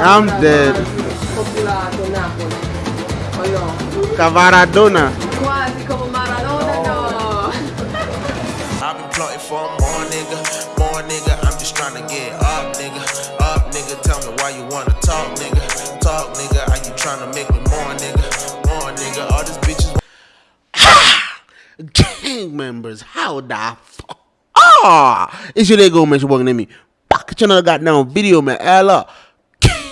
I'm dead. Popolato Napoli. O no? Cavaradona. Quasi come Maradona, no. I've been plotting for more nigga, more nigga. I'm just trying to get up, nigga, up, nigga. Tell me why you wanna talk, nigga, talk, nigga. Are you trying to make me more, nigga, more, nigga? All these bitches. Gang members, how the fuck? Ah! It's your go, man. You're walking at me. Back at another goddamn video, man. Hell up.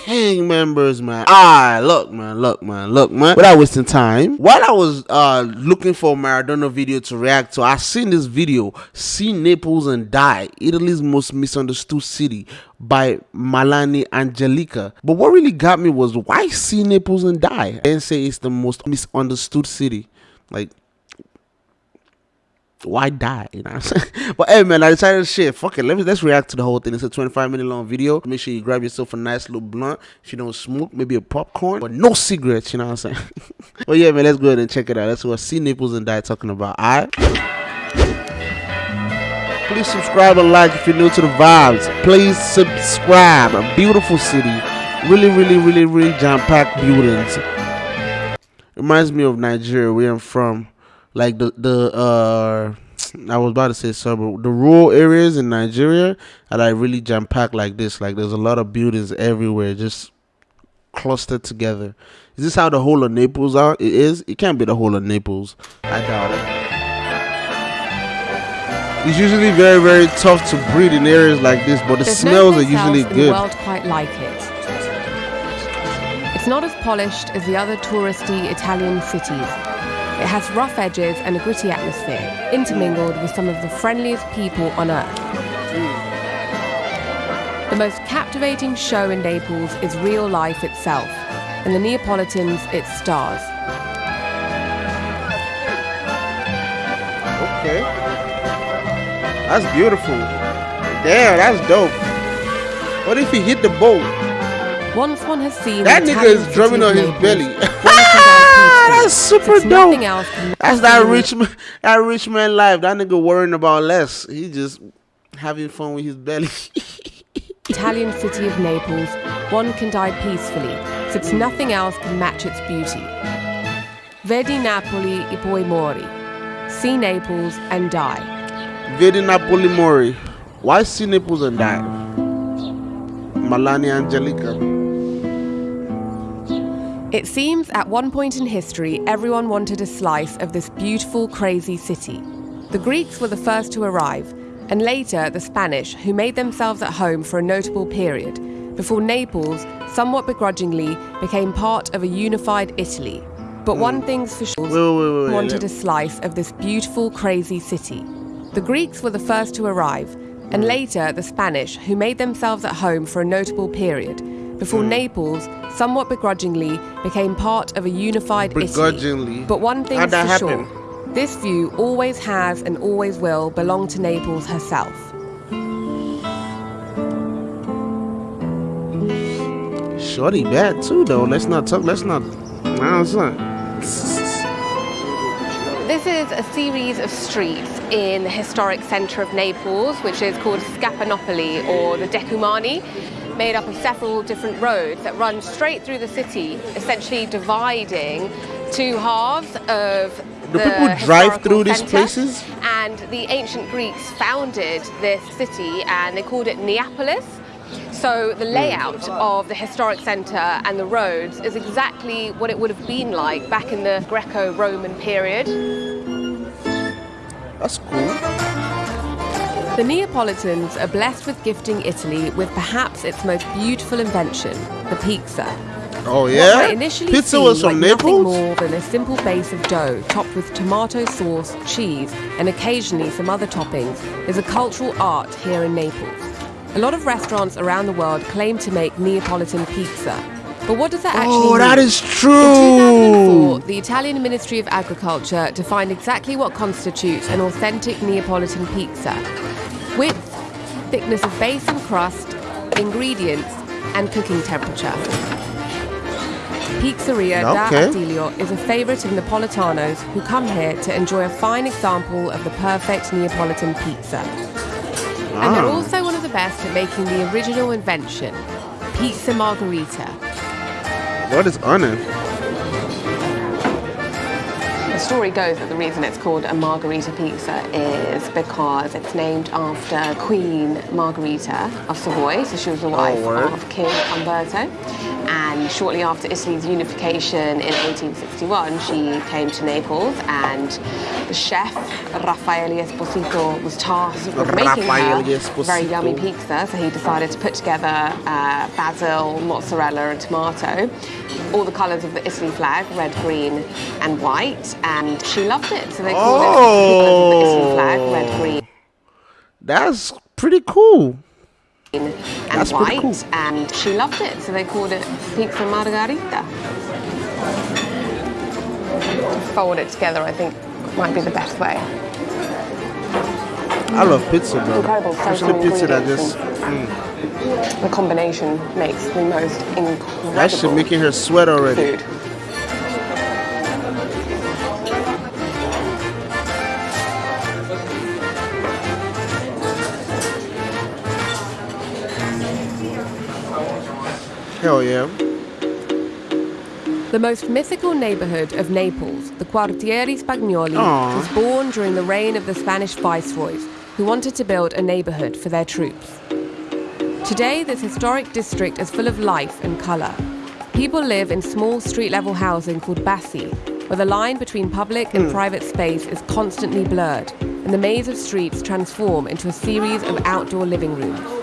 Gang members, man. Ah, look, man, look, man, look, man. Without wasting time, while I was uh looking for Maradona video to react to, I seen this video, "See Naples and Die: Italy's Most Misunderstood City" by Malani Angelica. But what really got me was why see Naples and die and say it's the most misunderstood city, like why die? You know what I'm saying? But hey man, I decided to shit, fuck it. Let me let's react to the whole thing. It's a 25 minute long video. Make sure you grab yourself a nice little blunt. If you don't smoke, maybe a popcorn, but no cigarettes, you know what I'm saying? but yeah, man, let's go ahead and check it out. That's what See Naples and Die talking about. Alright. Please subscribe and like if you're new to the vibes. Please subscribe. A beautiful city. Really, really, really, really jam-packed buildings. Reminds me of Nigeria, where I'm from like the the uh I was about to say suburb the rural areas in Nigeria are like really jam packed like this. Like there's a lot of buildings everywhere, just clustered together. Is this how the whole of Naples are? It is. It can't be the whole of Naples. I doubt it. It's usually very very tough to breathe in areas like this, but the There's smells no are usually good. the world quite like it. It's not as polished as the other touristy Italian cities. It has rough edges and a gritty atmosphere, intermingled with some of the friendliest people on earth. The most captivating show in Naples is real life itself, and the Neapolitans its stars. Okay. That's beautiful. Damn, that's dope. What if he hit the boat? Once one has seen That nigga is drumming on his Naples, belly. That's super dope. else That's that rich man, that rich man life. That nigga worrying about less. He just having fun with his belly. Italian city of Naples, one can die peacefully, since nothing else can match its beauty. Vedi Napoli e poi mori. See Naples and die. Vedi Napoli Mori. Why see Naples and die? Malani Angelica. It seems at one point in history, everyone wanted a slice of this beautiful, crazy city. The Greeks were the first to arrive, and later the Spanish, who made themselves at home for a notable period, before Naples, somewhat begrudgingly, became part of a unified Italy. But hmm. one thing's for sure Wait, wait, wait, wanted a slice of this beautiful, crazy city. The Greeks were the first to arrive, and hmm. later the Spanish, who made themselves at home for a notable period, before Naples, somewhat begrudgingly, became part of a unified Begrudgingly? Italy. But one thing's How'd for happen? sure. This view always has and always will belong to Naples herself. Shorty bad too though. Let's not talk. Let's not. Nah, it's not. This is a series of streets in the historic centre of Naples, which is called Spaccanapoli or the Decumani, made up of several different roads that run straight through the city, essentially dividing two halves of Do the people drive through these places? And the ancient Greeks founded this city and they called it Neapolis. So the hmm. layout of the historic centre and the roads is exactly what it would have been like back in the Greco-Roman period. That's cool. The Neapolitans are blessed with gifting Italy with perhaps its most beautiful invention, the pizza. Oh What yeah. might initially Pizza was from like nothing Naples. more than a simple base of dough topped with tomato sauce, cheese, and occasionally some other toppings is a cultural art here in Naples. A lot of restaurants around the world claim to make Neapolitan pizza. But what does that oh, actually Oh, mean? that is In true. 2004, the Italian Ministry of Agriculture defined exactly what constitutes an authentic Neapolitan pizza width, thickness of base and crust, ingredients, and cooking temperature. Pizzeria Okay. da Attilio is a favourite of Napolitanos who come here to enjoy a fine example of the perfect Neapolitan pizza. And they're Ah. also one of the best at making the original invention, pizza margherita. What is on it? The story goes that the reason it's called a margarita pizza is because it's named after Queen Margherita of Savoy. So she was the oh, wife word. of King Umberto. And shortly after Italy's unification in 1861, she came to Naples and the chef Raffaele Esposito was tasked with making her a very yummy pizza. So he decided to put together uh, basil, mozzarella, and tomato, all the colours of the Italy flag, red, green, and white. And she loved it, so they called it the Italy flag, red, green. That's pretty cool. And That's white, cool. and she loved it, so they called it pizza margarita. Fold it together, I think, might be the best way. I love pizza, bro. Incredible, Especially pizza that ingredients just mm. The combination makes the most incredible that shit making her sweat already. food. Hell yeah. The most mythical neighborhood of Naples, the Quartieri Spagnoli, Aw. was born during the reign of the Spanish viceroys, who wanted to build a neighborhood for their troops. Today, this historic district is full of life and color. People live in small street level housing called bassi, where the line between public and hmm. private space is constantly blurred, and the maze of streets transform into a series of outdoor living rooms.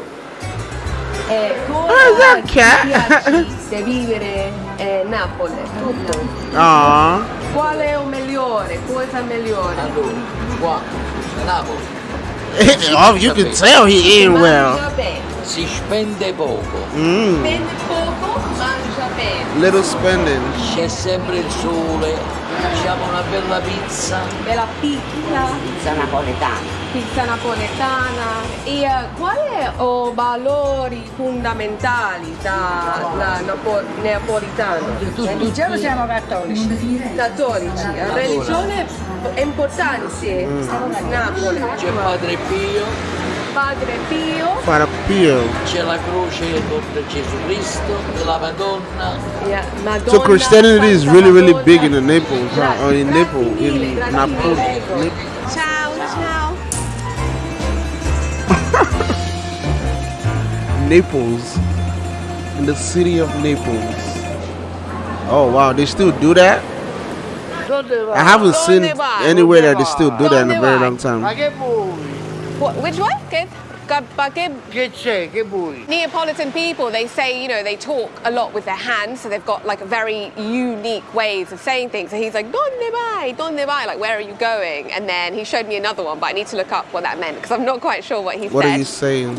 Is that cat? di vivere eh, Napoli, tutto. Aw. Qual è o migliore? Cosa migliore? Qua, a Napoli, oh, you can tell he in well. Si spende poco, Mm. Spende poco, mangia bene. Little spending. c'è sempre il sole, facciamo una bella pizza, Bella pizza, pizza napoletana. pizza napoletana. E eh, quali sono i valori fondamentali da, da napo- napolitano? Religione siamo cattolici. Cattolici. Religione è importante in Napoli. c'è Padre Pio, Padre Pio, Para Pio. c'è la croce con Gesù Cristo, la Madonna, yeah, Madonna, So Christianity is really, really Madonna. big in the Naples, huh? Or in Naples, in grazie Napoli. Ciao, ciao. Naples. In the city of Naples. Oh wow, they still do that? I haven't seen Donde vai? anywhere that they still do that in a very long time. Che vuoi? What, which one? Che, ca- che Che c'è? Che vuoi? Neapolitan people, they say, you know, they talk a lot with their hands, so they've got like a very unique ways of saying things. So he's like, Donde vai? Donde vai? Like, where are you going? And then he showed me another one, but I need to look up what that meant because I'm not quite sure what he What said. are you saying?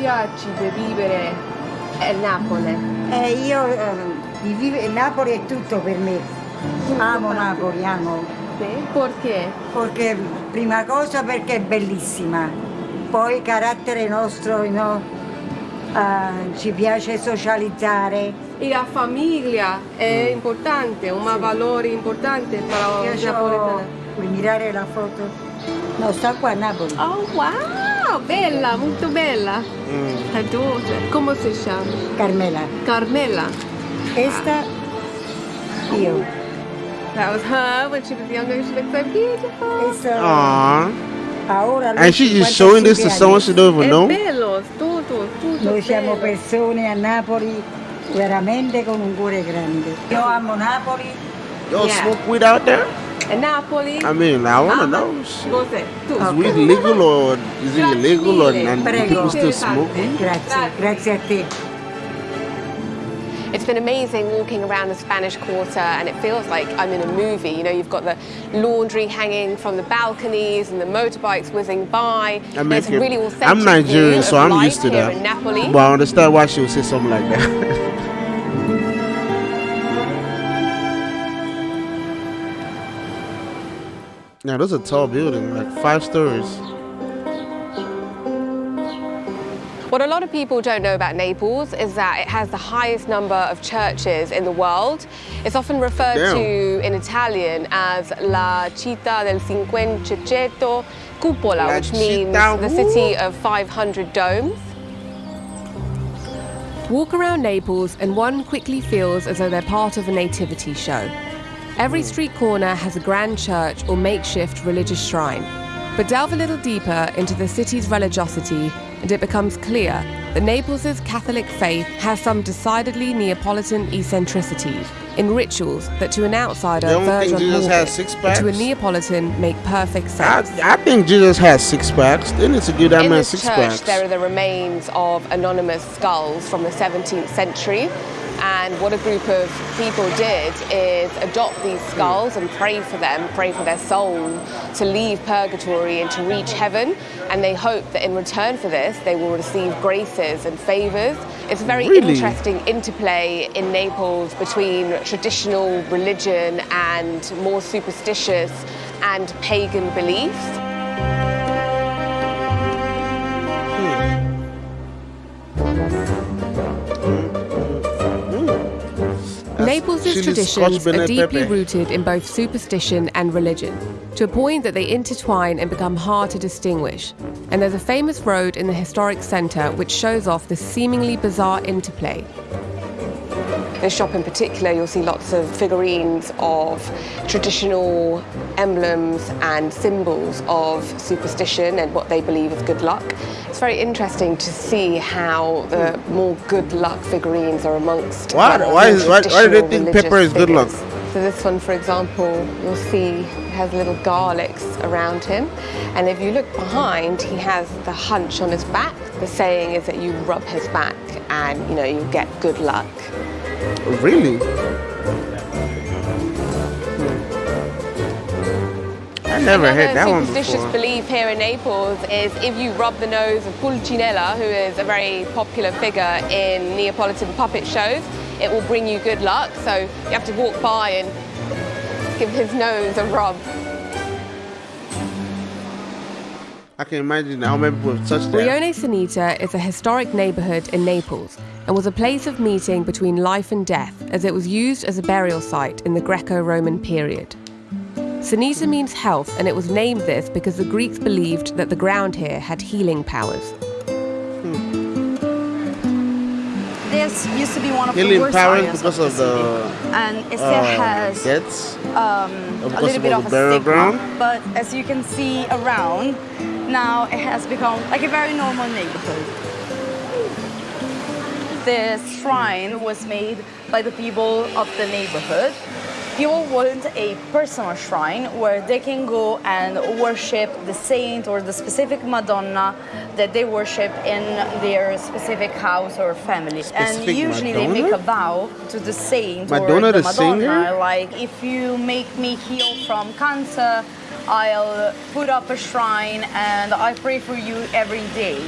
Piace di vivere a Napoli? Eh, io eh, di vive- Napoli è tutto per me. Amo Napoli, amo. Perché? Perché, prima cosa perché è bellissima. Poi il carattere nostro, no? Eh, ci piace socializzare. E la famiglia è importante, un valore importante per Io i so, napoletani. vuoi mirare la foto? No, sta qua a Napoli. Oh wow, bella, molto bella. Mm. Adoro. Come si chiama? Carmela. Carmela. Questa io. That was her when she was younger. She looked so beautiful. Questa Aww. And she's just showing this to someone she don't even know? bello, tutto, tutto. Noi siamo bello. persone a Napoli veramente con un cuore grande. Io amo Napoli. Y'all Yeah. smoke weed out there? Napoli? I mean, I wanna know. shit. Cos'è? Tu. Is weed legal or is it illegal or and Prego. people still smoke? Grazie, grazie a te. It's been amazing walking around the Spanish Quarter, and it feels like I'm in a movie. You know, you've got the laundry hanging from the balconies and the motorbikes whizzing by. I There's a mean, really authentic I'm Nigerian, view so I'm used to that. Napoli. But I understand why she would say something like that. now, those are tall building, like five stories. What a lot of people don't know about Naples is that it has the highest number of churches in the world. It's often referred Damn. to in Italian as La Città del Cinquecento Cupola, La which means the city of 500 domes. Walk around Naples and one quickly feels as though they're part of a nativity show. Every street corner has a grand church or makeshift religious shrine. But delve a little deeper into the city's religiosity, and it becomes clear that Naples' Catholic faith has some decidedly Neapolitan eccentricities in rituals that to an outsider verge on Jesus morbid, has six but to a? Neapolitan make perfect sense. I think Jesus has six packs. They need to give that In man this six church, packs. there are the remains of anonymous skulls from the 17th century. And what a group of people did is adopt these skulls and pray for them, pray for their soul to leave purgatory and to reach heaven. And they hope that in return for this, they will receive graces and favors. It's a very Really? interesting interplay in Naples between traditional religion and more superstitious and pagan beliefs. Naples' traditions are deeply rooted in both superstition and religion, to a point that they intertwine and become hard to distinguish. And there's a famous road in the historic centre which shows off the seemingly bizarre interplay. This shop in particular, you'll see lots of figurines of traditional emblems and symbols of superstition and what they believe is good luck. It's very interesting to see how the more good luck figurines are amongst. Why- the why is- why- why do they think pepper is good luck? figures. So this one, for example, you'll see has little garlics around him. And if you look behind, he has the hunch on his back. The saying is that you rub his back and, you know, you get good luck. Really? I never Another heard that one superstitious before. belief here in Naples is if you rub the nose of Pulcinella, who is a very popular figure in Neapolitan puppet shows, it will bring you good luck. So you have to walk by and give his nose a rub. I can imagine how many people have touched that. Rione Sanita is a historic neighborhood in Naples and was a place of meeting between life and death as it was used as a burial site in the Greco Roman period. Sanita means health, and it was named this because the Greeks believed that the ground here had healing powers. This used to be one of the Healing worst powers areas because of, of the the city. and it still uh, has deaths. um, a little of bit all of the a burial stigma. ground? But as you can see around, now it has become like a very normal neighborhood. This shrine was made by the people of the neighborhood. People want a personal shrine where they can go and worship the saint or the specific Madonna that they worship in their specific house or family. Specific and usually they make a vow to the saint Madonna or the, the Madonna. singer? Like if you make me heal from cancer, I'll put up a shrine and I pray for you every day.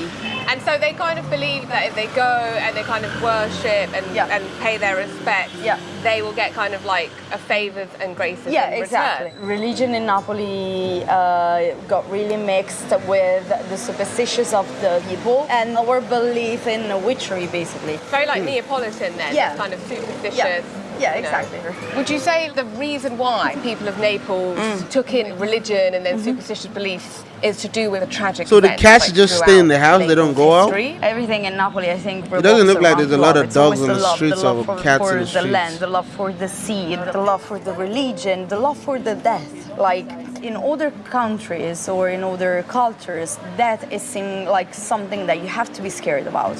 And so they kind of believe that if they go and they kind of worship and, Yeah. and pay their respects, Yeah. they will get kind of like a favors and graces Yeah, in exactly. return. Religion in Napoli uh, got really mixed with the superstitions of the people and our belief in witchery, basically. Very like Neapolitan then, Yeah. it's kind of superstitious. Yeah. Yeah, you know. exactly. Would you say the reason why people of Naples Mm. took in religion and then Mm-hmm. superstitious beliefs is to do with a tragic So the cats like, just stay in the throughout house, they don't Naples go out? Everything in Napoli, I think, It doesn't look like there's a lot of It's dogs on the love, streets love or for, cats in for the the streets. land, the love for the sea, the love for the religion, the love for the death. Like in other countries or in other cultures, death is seen like something that you have to be scared about.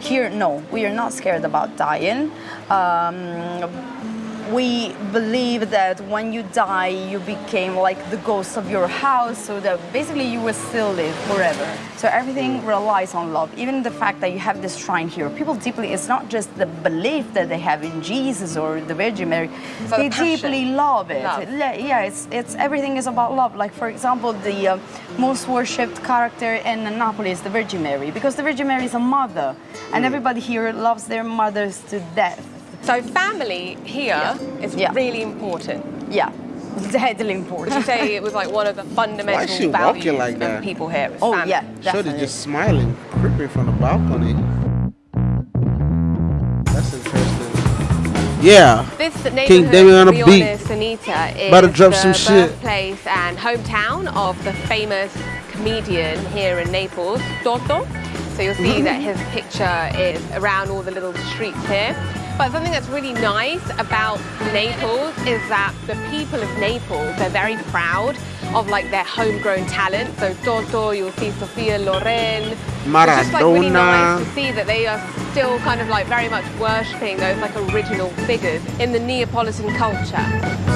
Here, no, we are not scared about dying. Um, we believe that when you die, you became like the ghost of your house, so that basically you will still live forever. So everything relies on love. Even the fact that you have this shrine here, people deeply, it's not just the belief that they have in Jesus or the Virgin Mary, So they passion. deeply love it. Love. Yeah, yeah, it's, it's everything is about love. Like, for example, the uh, most worshipped character in Napoli is the Virgin Mary, because the Virgin Mary is a mother, and everybody here loves their mothers to death. So family here is Yeah. really important. Yeah. deadly Would important. you say it was like one of the fundamental Why is she values walking like that? people here? is Oh family? yeah, Shorty definitely. just smiling, creeping from the balcony. That's interesting. Yeah. This King neighborhood, David on to a be beat. honest, Anita, is About to drop the some shit. birthplace and hometown of the famous comedian here in Naples, Toto. So you'll see Mm-hmm. that his picture is around all the little streets here. But something that's really nice about Naples is that the people of Naples, they're very proud of like their homegrown talent. So Toto, you'll see Sophia Loren. Maradona. It's just like really nice to see that they are still kind of like very much worshipping those like original figures in the Neapolitan culture.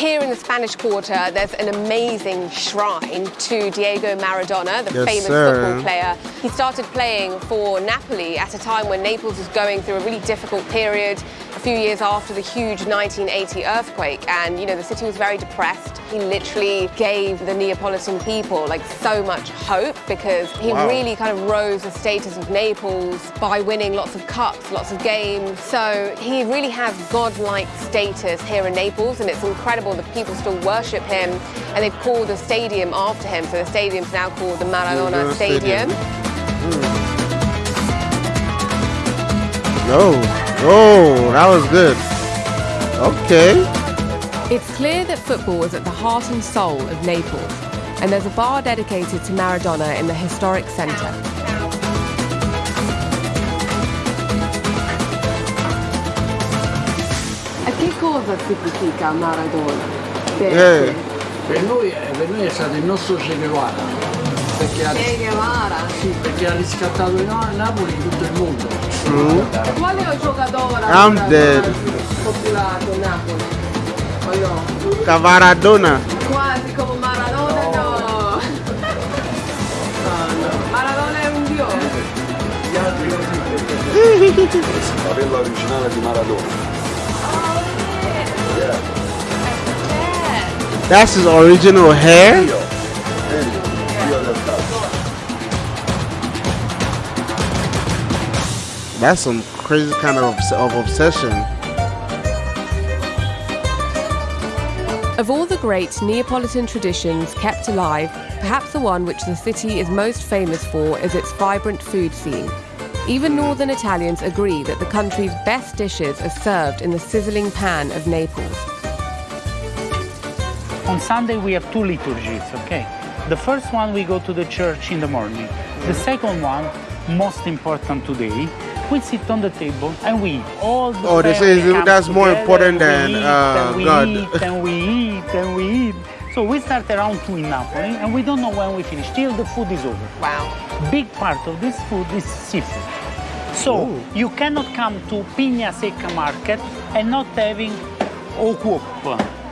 Here in the Spanish Quarter, there's an amazing shrine to Diego Maradona, the Yes, famous sir. football player. He started playing for Napoli at a time when Naples was going through a really difficult period, a few years after the huge 1980 earthquake. And, you know, the city was very depressed. He literally gave the Neapolitan people like so much hope because he Wow. really kind of rose the status of Naples by winning lots of cups, lots of games. So he really has godlike status here in Naples, and it's incredible that people still worship him. And they've called the stadium after him. So the stadium's now called the Maradona Stadium. Stadium. Oh, oh, that was good. Okay. It's clear that football is at the heart and soul of Naples, and there's a bar dedicated to Maradona in the historic centre. E che cosa significa Maradona? Yeah. Eh. Per noi, per noi è stato il nostro Che Guevara, perché ha, Che Guevara. sì, perché ha riscattato il Napoli in tutto il mondo. Quale giocatore I'm dead. popolato Napoli? O no? Cavaradona. Quasi come Maradona no! Maradona è un dio! La villa originale di Maradona. Oh, eh, That's his original hair? That's some crazy kind of, obs- of obsession. Of all the great Neapolitan traditions kept alive, perhaps the one which the city is most famous for is its vibrant food scene. Even northern Italians agree that the country's best dishes are served in the sizzling pan of Naples. On Sunday we have two liturgies, okay? The first one we go to the church in the morning. The second one, most important today, we sit on the table and we eat. All the Oh, they say family comes that's more together, important we than, eat, uh, and we God. eat and we eat and we eat. So we start around two in Napoli and we don't know when we finish till the food is over. Wow. Big part of this food is seafood. So you cannot come to Pignasecca market and not having okuop.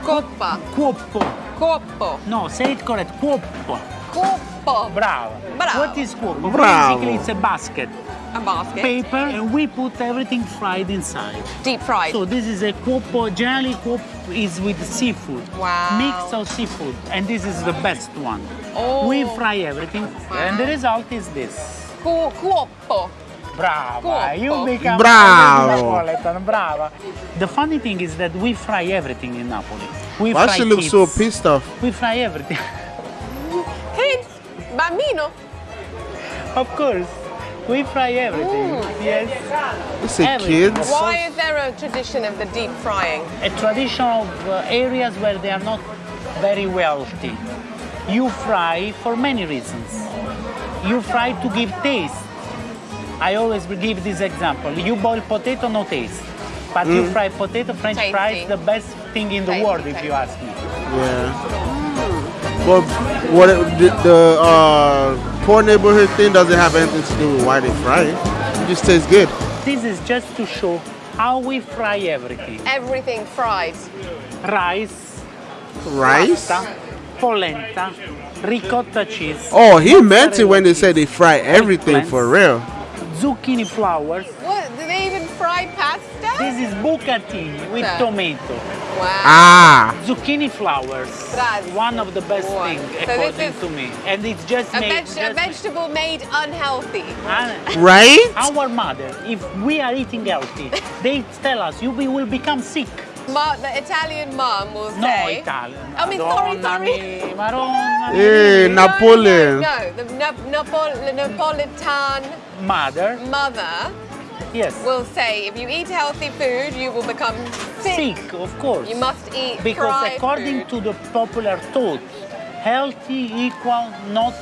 Coppa, Cuoppo. coppo, No, say it correct. Cuoppo. coppo. Bravo. Bravo. What is cuoppo? Bravo. Basically, it's a basket, A basket. paper, and we put everything fried inside. Deep fried. So this is a cuoppo. Uh, generally, cuoppo is with seafood. Wow. Mix of seafood, and this is the best one. Oh. We fry everything, and the result is this. Cu- cuoppo. Brava, Cuoppo. you become Bravo. a Napoletan, brava. The funny thing is that we fry everything in Napoli. We Why fry she look so pissed off? We fry everything. Hint, bambino. of course, we fry everything. Yes. You say kids? Why is there a tradition of the deep frying? A tradition of uh, areas where they are not very wealthy. You fry for many reasons. You fry to give taste. I always give this example. You boil potato, no taste. But you Mm. fry potato, French Tasty. fries, the best thing in the Tasty, world, if you ask me. Yeah. Well, what the, the uh, poor neighborhood thing doesn't have anything to do with why they fry it. It just tastes good. This is just to show how we fry everything. Everything fried. Rice, Rice? pasta, polenta, ricotta cheese. Oh, he meant it when they said they fry everything eggplants, for real. Zucchini flowers. What? Do they even fry pasta? This is bucatini with Yeah. tomato. Wow. Ah. Zucchini flowers. Grazie. One of the best Wow. things So according is to me. And it's just A, made. veg- a just made- vegetable made unhealthy. And Right? Our mother, if we are eating healthy, they tell us you will become sick. Ma- the Italian mom will No say. Italian. I mean, sorry, Madonna sorry. mi- Madonna mi- Hey, Napoleon. No, the Nap- Napol- the Napolitan Mother, mother yes. will say if you eat healthy food, you will become sick. Sick, of course. You must eat because according food. to the popular thought, healthy equal not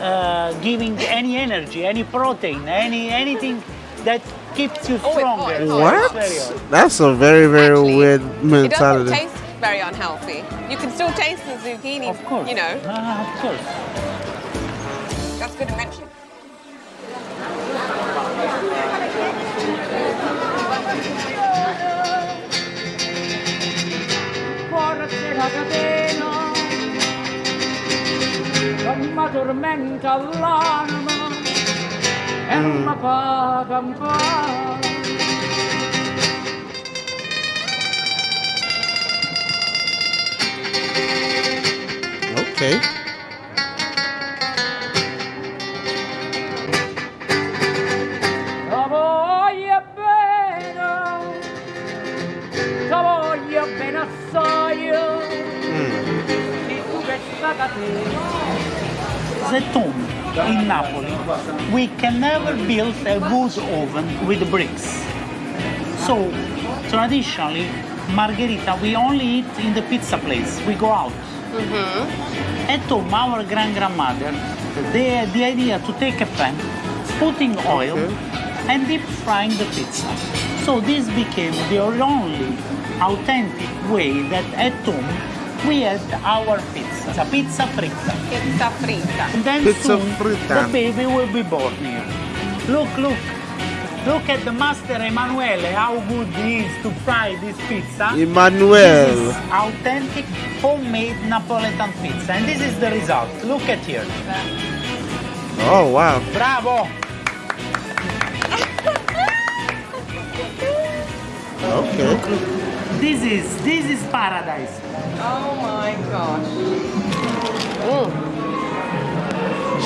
uh, giving any energy, any protein, any anything that keeps you Oh, it's hot, stronger. it's So hot. it's What? That's a very, very Actually, weird It doesn't mentality. taste very unhealthy. You can still taste the zucchini. Of course. You know, Ah, of course. that's good to mention. Catena non mm. mi tormenta l'anima e mi paga ancora. Okay. The tomb in Napoli, we can never build a wood oven with bricks. So, traditionally, margherita we only eat in the pizza place. We go out. Mm-hmm. At home, our grand grandmother, the, the idea to take a pan, putting oil, mm-hmm. and deep frying the pizza. So this became the only authentic way that at home we had our pizza, It's a pizza fritta. Pizza fritta. And then Pizza soon fritta. the baby will be born here. Look, look. Look at the master Emanuele, how good he is to fry this pizza. This is authentic homemade Napoletan pizza. And this is the result. Look at here. Oh, wow. Bravo! Okay. This is this is paradise. Oh my gosh.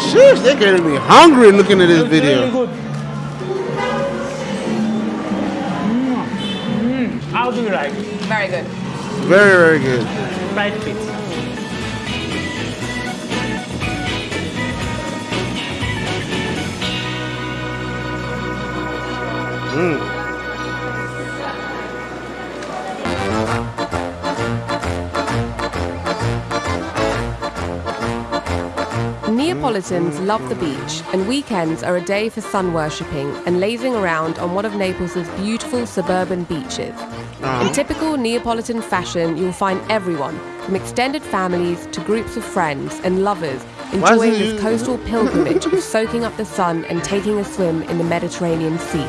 Sheesh, they're getting me hungry looking at this It's really video. good. Mm. Mm. How do you like Very good. Very, very good. fried pizza? Neapolitans love the beach, and weekends are a day for sun worshipping and lazing around on one of Naples' beautiful suburban beaches. In typical Neapolitan fashion, you'll find everyone, from extended families to groups of friends and lovers, enjoying this coastal pilgrimage of soaking up the sun and taking a swim in the Mediterranean Sea.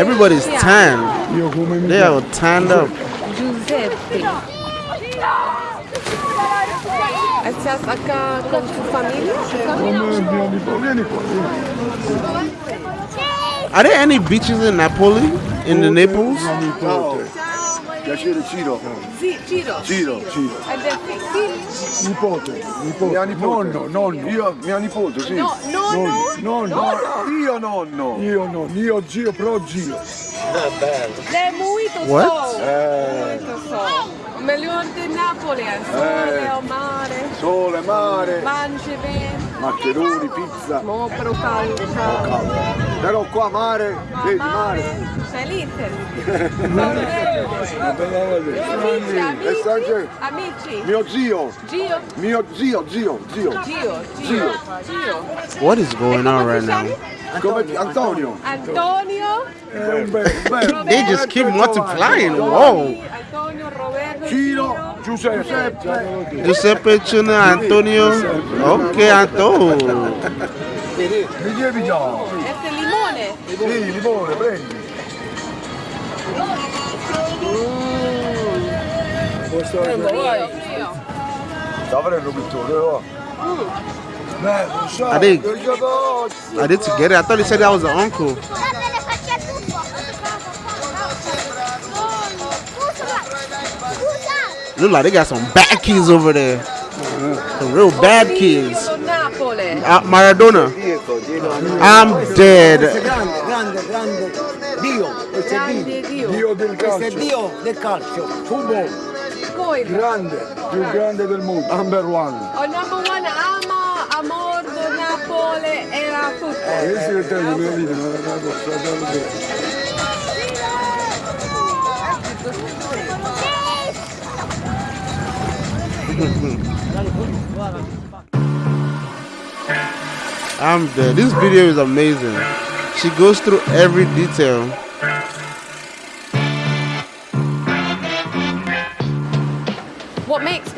Everybody's tan. They are tanned up. Giuseppe. ¿Estás acá con tu familia? Vieni qua, vieni. Are there any beaches in Napoli? In the Naples? Ciao. Piacere Ciro. Sì, Ciro. Ciro, Ciro. Ed è? Nipote, nipote. Mia nipote. Nonno, nonno. Io, mia nipote, sì. No, nonno? Nonno. Io nonno. Io no, io zio, pro zio. È molto What? sol. Eh, Molto sol. Miglior di Napoli, sole, Eh. mare, sole, mare, mangi bene, maccheroni, pizza. mo però caldo. Però qua mare, vedi mare. Felice. Una bella volta. Amici, sai amici. Amici. Mio zio, Gio. mio zio, zio, zio. Gio. Gio. Gio. What is going on right now? Come Antonio. Antonio. È un bel, bello. They just keep multiplying. Whoa. Antonio Roberto. Ciro, Giuseppe. Giuseppe Chuna, Antonio. Okay, Antonio. Mi devi già. Este limone. Sì, limone, prendi. Tavrello pittore, oh. Beh, non so, I think- che gioco- Are they together? I thought he said that was the uncle. Look like they got some bad kids over there. Some real bad kids. Dio Uh, Maradona. Dietro, dietro. I'm dead. grande, grande, grande Dio, questo Dio. Grande Dio. Dio del Questo calcio. Dio del calcio. Football, grande, più grande del mondo. Number one. oh, number one, ama, amor do Napoli era football. Questi che te li vedi, non è una cosa da vedere. I'm dead. This video is amazing. She goes through every detail.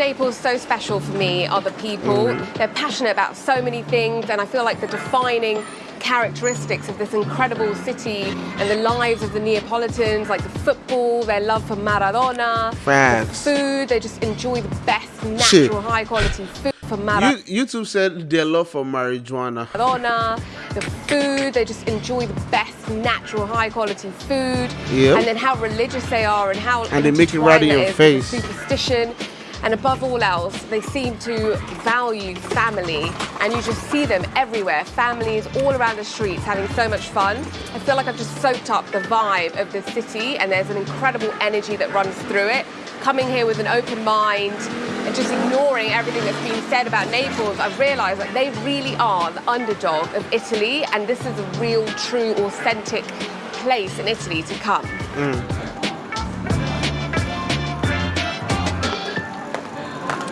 Naples so special for me are the people. Oh, They're passionate about so many things, and I feel like the defining characteristics of this incredible city and the lives of the Neapolitans, like the football, their love for Maradona, Facts. the food, they just enjoy the best Shit. natural, high quality food for Maradona. You, YouTube said their love for marijuana. Maradona, the food, they just enjoy the best natural high quality food. Yep. And then how religious they are and how And they make it right in your face. Superstition. And above all else, they seem to value family, and you just see them everywhere. Families all around the streets having so much fun. I feel like I've just soaked up the vibe of the city, and there's an incredible energy that runs through it. Coming here with an open mind and just ignoring everything that's been said about Naples, I've realised that they really are the underdog of Italy, and this is a real, true, authentic place in Italy to come. Mm.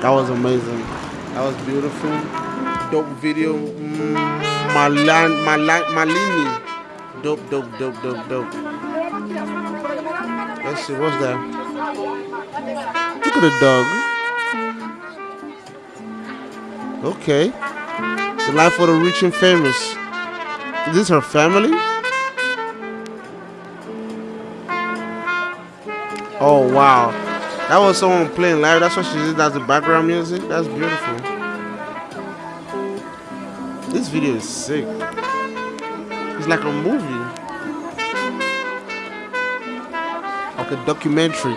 That was amazing. That was beautiful. Dope video. Mm, Malan, Malan, Malini. Dope, dope, dope, dope, dope. Let's see, what's that? Look at the dog. Okay. The life of the rich and famous. Is this her family? Oh wow. That was someone playing live. That's what she did as the background music. That's beautiful. This video is sick. It's like a movie. Like a documentary.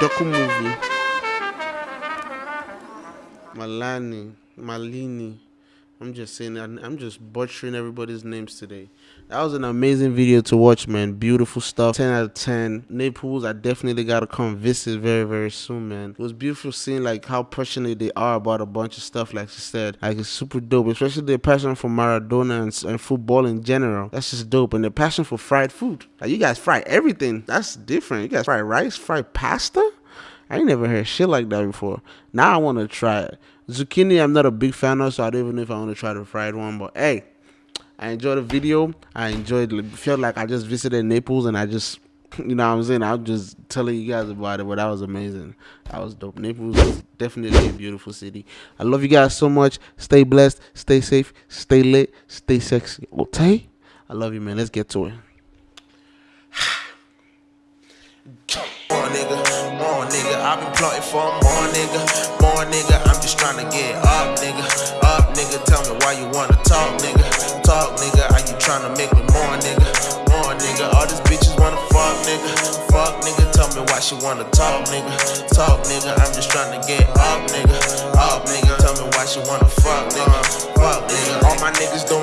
Docu movie. Malani. Malini. I'm just saying I'm just butchering everybody's names today. That was an amazing video to watch, man. Beautiful stuff. 10 out of 10. Naples, I definitely gotta come visit very, very soon, man. It was beautiful seeing like how passionate they are about a bunch of stuff, like she said. Like it's super dope, especially their passion for Maradona and, and football in general. That's just dope. And their passion for fried food. Like you guys fry everything. That's different. You guys fry rice, fry pasta? I ain't never heard shit like that before. Now I want to try it. Zucchini, I'm not a big fan of, so I don't even know if I want to try the fried one. But hey, I enjoyed the video. I enjoyed. Felt like I just visited Naples, and I just, you know, what I'm saying, I'm just telling you guys about it. But that was amazing. That was dope. Naples is definitely a beautiful city. I love you guys so much. Stay blessed. Stay safe. Stay lit. Stay sexy. Okay. I love you, man. Let's get to it. More nigga. I've been plotting for more nigga, more nigga. I'm just trying to get up, nigga, up, nigga. Tell me why you wanna talk, nigga, talk, nigga. Are you trying to make me more, nigga, more, nigga? All these bitches wanna fuck, nigga, fuck, nigga. Tell me why she wanna talk, nigga, talk, nigga. I'm just trying to get up, nigga, up, nigga. Tell me why she wanna fuck, nigga, fuck, nigga. All my niggas doing.